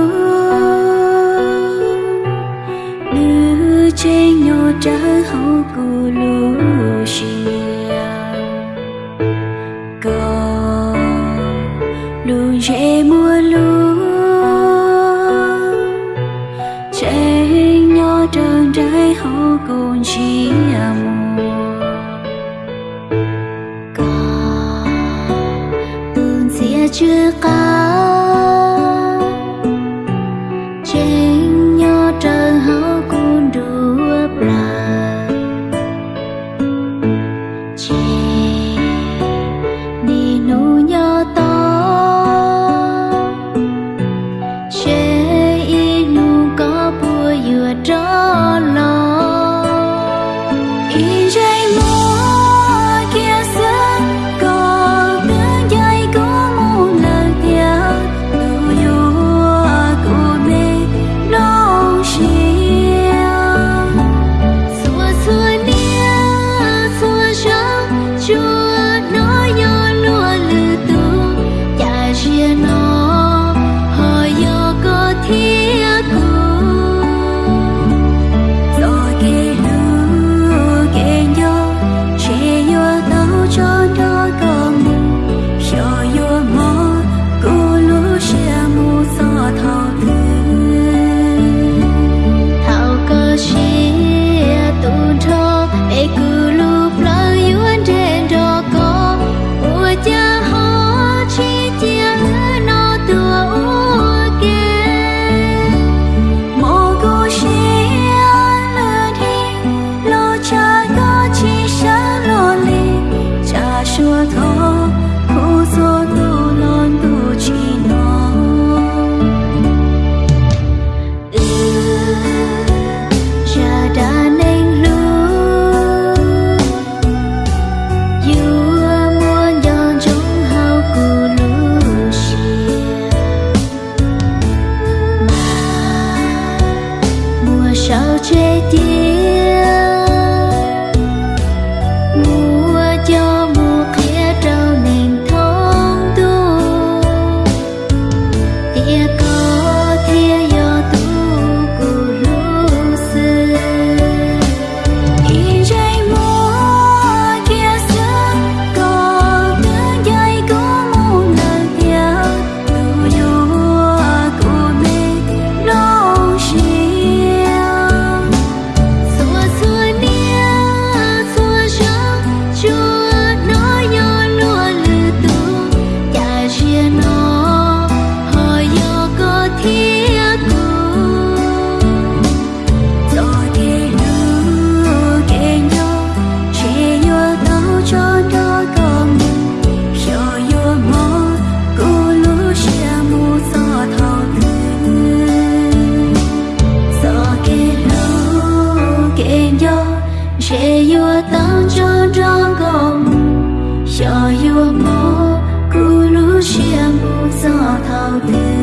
lu tia lu trên nhỏ trái hậu cu lu xia có lu dễ mua luôn trên nhỏ trơn trái hậu cồn chia mùa có tương xia chưa cao 也。Cho yêu mô cú lú chia mô gió thao tư